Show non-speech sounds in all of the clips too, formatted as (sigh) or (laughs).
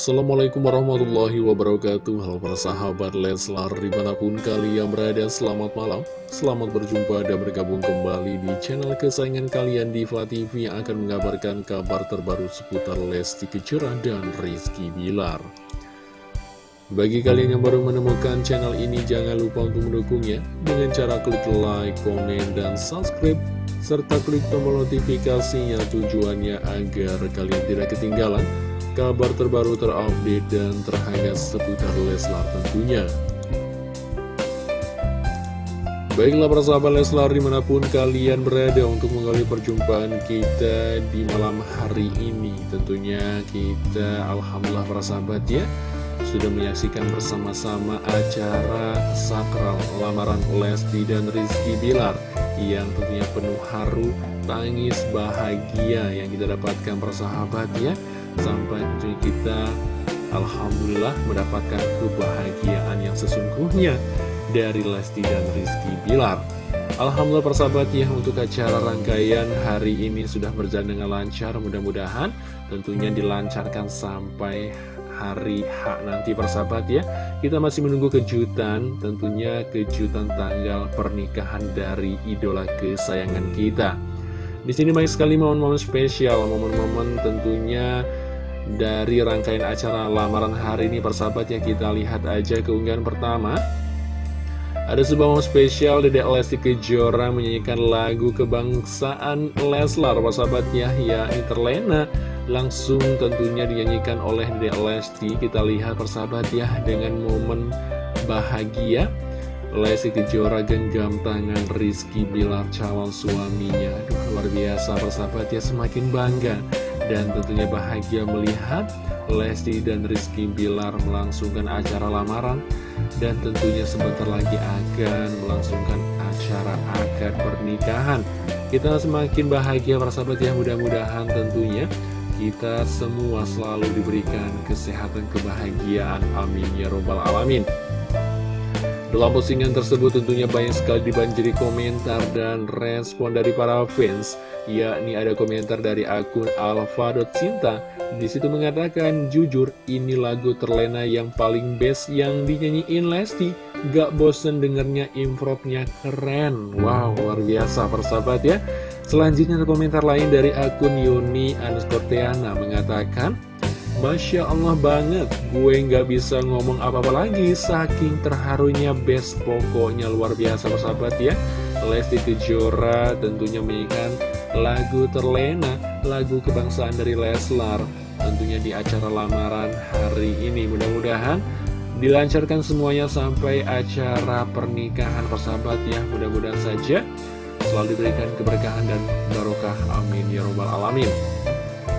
Assalamualaikum warahmatullahi wabarakatuh. Halo para sahabat Leslar di mana pun kalian berada Selamat malam. Selamat berjumpa dan bergabung kembali di channel kesayangan kalian Diva TV Yang akan mengabarkan kabar terbaru seputar Lesti Kejora dan Rizky Bilar. Bagi kalian yang baru menemukan channel ini Jangan lupa untuk mendukungnya. Dengan cara klik like, komen, dan subscribe serta klik tombol notifikasinya tujuannya agar kalian tidak ketinggalan kabar terbaru terupdate dan terhangat seputar Leslar tentunya. Baiklah para sahabat Leslar di mana pun kalian berada untuk mengawali perjumpaan kita di malam hari ini Tentunya kita Alhamdulillah para sahabat ya Sudah menyaksikan bersama-sama acara sakral lamaran Lesti dan Rizky Bilar Yang tentunya penuh haru, tangis, bahagia yang kita dapatkan para sahabat ya sampai kita Alhamdulillah mendapatkan kebahagiaan yang sesungguhnya dari Lesti dan Rizky Bilar. Alhamdulillah persahabat ya untuk acara rangkaian hari ini sudah berjalan dengan lancar. Mudah-mudahan tentunya dilancarkan sampai hari H nanti persahabat ya. Kita masih menunggu kejutan tentunya kejutan tanggal pernikahan dari idola kesayangan kita. Di sini banyak sekali momen-momen spesial, momen-momen tentunya dari rangkaian acara lamaran hari ini persahabat ya kita lihat aja keunggahan pertama. Ada sebuah momen spesial Dedek Lesti Kejora menyanyikan lagu kebangsaan Leslar persahabatnya ya Interlena. Langsung tentunya dinyanyikan oleh Dedek Lesti kita lihat persahabat ya dengan momen bahagia. Lesti Kejora genggam tangan Rizky Bilar calon suaminya. Aduh luar biasa persahabat ya semakin bangga Dan tentunya bahagia melihat Lesti dan Rizky Bilar melangsungkan acara lamaran. Dan tentunya sebentar lagi akan melangsungkan acara akad pernikahan. Kita semakin bahagia persahabat ya. Mudah-mudahan tentunya kita semua selalu diberikan kesehatan kebahagiaan. Amin ya robbal alamin dalam postingan tersebut tentunya banyak sekali dibanjiri komentar dan respon dari para fans, yakni ada komentar dari akun alfa.cinta. Di situ mengatakan, jujur ini lagu terlena yang paling best yang dinyanyiin Lesti. Gak bosen dengernya improvnya keren. Wow, luar biasa persahabat ya. Selanjutnya ada komentar lain dari akun Yuni Anuskorteana mengatakan, Masya Allah banget, gue nggak bisa ngomong apa-apa lagi, saking terharunya best pokoknya luar biasa persahabat ya. Lesti Kejora tentunya menyanyikan lagu terlena, lagu kebangsaan dari Leslar, tentunya di acara lamaran hari ini. Mudah-mudahan dilancarkan semuanya sampai acara pernikahan persahabat ya, mudah-mudahan saja selalu diberikan keberkahan dan barokah. Amin ya robbal alamin.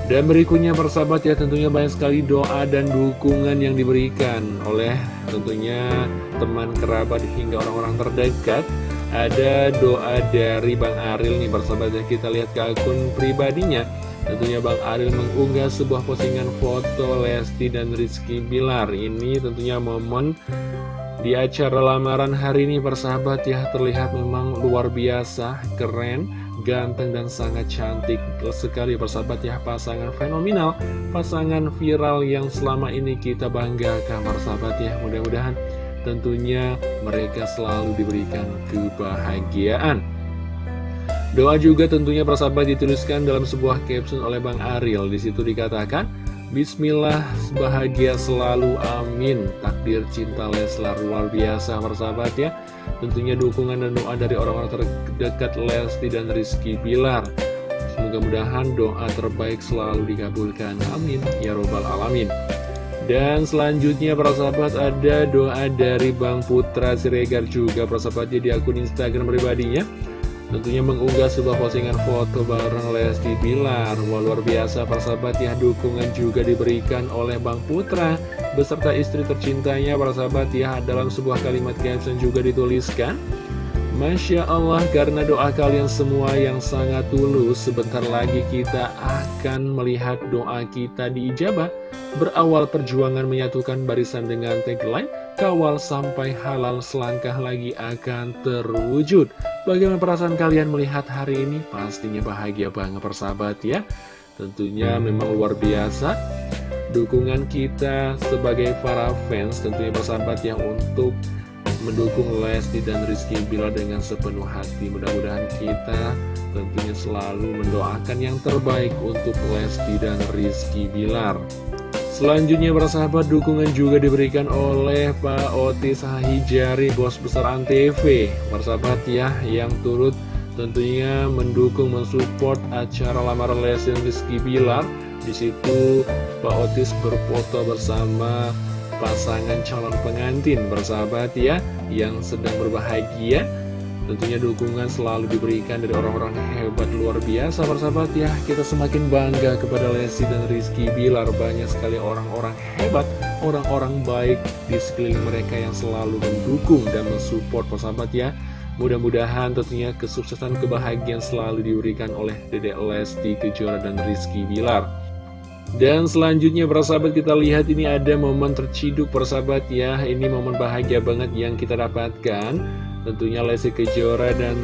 Dan berikutnya persahabat ya tentunya banyak sekali doa dan dukungan yang diberikan oleh tentunya teman kerabat hingga orang-orang terdekat. Ada doa dari Bang Aril nih persahabat ya. Kita lihat ke akun pribadinya. Tentunya Bang Aril mengunggah sebuah postingan foto Lesti dan Rizky Bilar. Ini tentunya momen di acara lamaran hari ini persahabat ya terlihat memang luar biasa, keren ganteng dan sangat cantik sekali persahabat ya. Pasangan fenomenal pasangan viral yang selama ini kita banggakan persahabat ya. Mudah-mudahan tentunya mereka selalu diberikan kebahagiaan. Doa juga tentunya persahabat dituliskan dalam sebuah caption oleh Bang Ariel. Di situ dikatakan Bismillah bahagia selalu amin. Takdir cinta Leslar luar biasa persahabat ya. Tentunya dukungan dan doa dari orang-orang terdekat Lesti dan Rizky Bilar. Semoga-mudahan doa terbaik selalu dikabulkan. Amin. Ya Robbal Alamin. Dan selanjutnya para sahabat ada doa dari Bang Putra Siregar juga. Para sahabatnya di akun Instagram pribadinya Tentunya mengunggah sebuah postingan foto bareng Lesti Bilar. Wah luar biasa persahabat ya. Dukungan juga diberikan oleh Bang Putra Beserta istri tercintanya persahabat ya. Dalam sebuah kalimat caption juga dituliskan Masya Allah karena doa kalian semua yang sangat tulus Sebentar lagi kita akan melihat doa kita diijabah Berawal perjuangan menyatukan barisan dengan tagline Kawal sampai halal selangkah lagi akan terwujud. Bagaimana perasaan kalian melihat hari ini? Pastinya bahagia banget persahabat ya. Tentunya memang luar biasa. Dukungan kita sebagai para fans tentunya bersahabat ya untuk mendukung Lesti dan Rizky Bilar dengan sepenuh hati. Mudah-mudahan kita tentunya selalu mendoakan yang terbaik untuk Lesti dan Rizky Bilar Selanjutnya bersahabat dukungan juga diberikan oleh Pak Otis Hahijari Bos Besar Antv. Bersahabat ya yang turut tentunya mendukung mensupport acara lamaran Lesti dan Rizky Bilar. Di situ Pak Otis berfoto bersama pasangan calon pengantin. Bersahabat ya yang sedang berbahagia Tentunya dukungan selalu diberikan dari orang-orang hebat luar biasa bersahabat ya Kita semakin bangga kepada Lesti dan Rizky Bilar. Banyak sekali orang-orang hebat, orang-orang baik di sekeliling mereka yang selalu mendukung dan mensupport persahabat ya. Mudah-mudahan tentunya kesuksesan kebahagiaan selalu diberikan oleh Dedek Lesti Kejora dan Rizky Bilar dan selanjutnya persahabat kita lihat ini ada momen terciduk persahabat ya. Ini momen bahagia banget yang kita dapatkan. Tentunya Lesti Kejora dan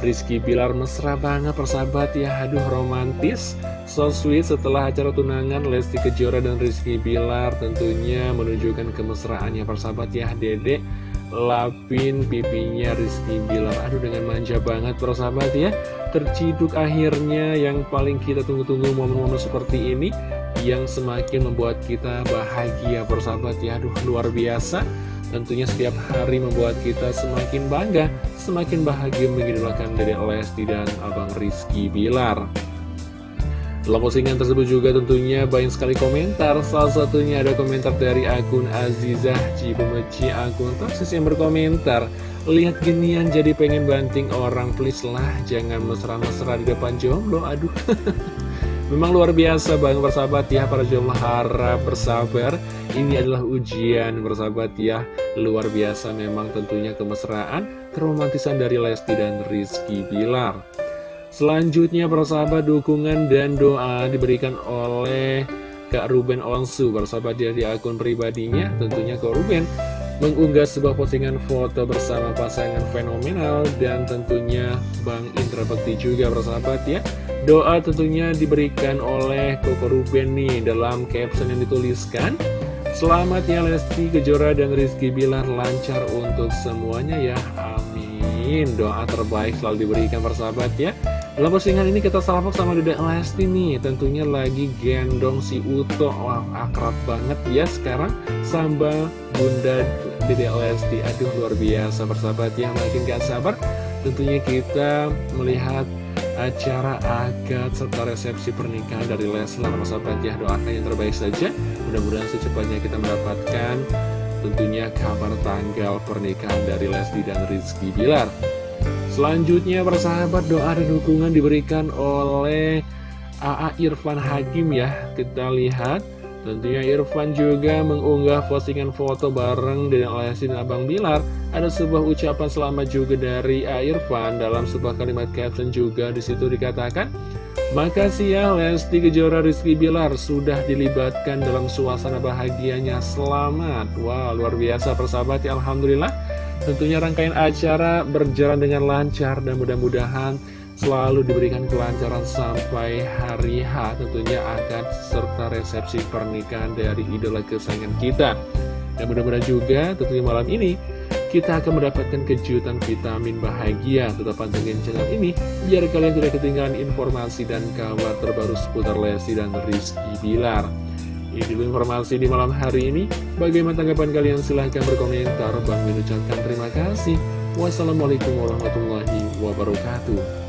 Rizky Bilar mesra banget persahabat ya. Aduh romantis. So sweet setelah acara tunangan Lesti Kejora dan Rizky Bilar Tentunya menunjukkan kemesraannya persahabat ya. Dedek lapin pipinya Rizky Bilar. Aduh dengan manja banget persahabat ya. Terciduk akhirnya yang paling kita tunggu-tunggu momen-momen seperti ini Yang semakin membuat kita bahagia persahabat ya. Aduh luar biasa. Tentunya setiap hari membuat kita semakin bangga, semakin bahagia mengidolakan dari Lesti dan Abang Rizky Bilar. Dalam postingan tersebut juga tentunya banyak sekali komentar. Salah satunya ada komentar dari akun Azizah Cibemeci akun Tarsis yang berkomentar Lihat ginian jadi pengen banting orang please lah. Jangan mesra-mesra di depan jomblo Aduh (laughs) Memang luar biasa bang bersahabat ya para jomblo harap bersabar. Ini adalah ujian bersahabat ya Luar biasa memang tentunya kemesraan Keromantisan dari Lesti dan Rizky Bilar. Selanjutnya persahabat dukungan dan doa diberikan oleh Kak Ruben Onsu. Bersahabat dia di akun pribadinya tentunya Kak Ruben mengunggah sebuah postingan foto bersama pasangan fenomenal dan tentunya Bang Indra Bekti juga bersahabat ya. Doa tentunya diberikan oleh Koko Ruben nih dalam caption yang dituliskan. Selamat ya Lesti Kejora dan Rizky Bilar lancar untuk semuanya ya. Amin. Doa terbaik selalu diberikan persahabat ya dalam postingan ini kita salvok sama Dedek Lesti nih. Tentunya lagi gendong si Uto. Wah akrab banget ya sekarang Sambal Bunda Dedek Lesti. Aduh luar biasa. Persahabat ya Makin gak sabar Tentunya kita melihat acara akad serta resepsi pernikahan dari Leslar. Persahabat ya doakan yang terbaik saja. Mudah-mudahan secepatnya kita mendapatkan Tentunya kabar tanggal pernikahan dari Lesti dan Rizky Bilar Selanjutnya persahabat doa dan dukungan diberikan oleh AA Irfan Hakim ya. Kita lihat. Tentunya Irfan juga mengunggah postingan foto bareng dengan Lesti Abang Bilar. Ada sebuah ucapan selamat juga dari AA Irfan dalam sebuah kalimat caption juga di situ dikatakan Makasih ya Lesti Kejora Rizky Bilar. Sudah dilibatkan dalam suasana bahagianya. Selamat. Wow luar biasa persahabat ya Alhamdulillah Tentunya rangkaian acara berjalan dengan lancar dan mudah-mudahan selalu diberikan kelancaran sampai hari H tentunya akan serta resepsi pernikahan dari idola kesayangan kita. Dan mudah-mudahan juga tentunya malam ini kita akan mendapatkan kejutan vitamin bahagia. Tetap pantengin channel ini biar kalian tidak ketinggalan informasi dan kabar terbaru seputar Lesti dan Rizky Bilar. Ini dulu informasi di malam hari ini. Bagaimana tanggapan kalian? Silahkan berkomentar. Bang mengucapkan terima kasih. Wassalamualaikum warahmatullahi wabarakatuh.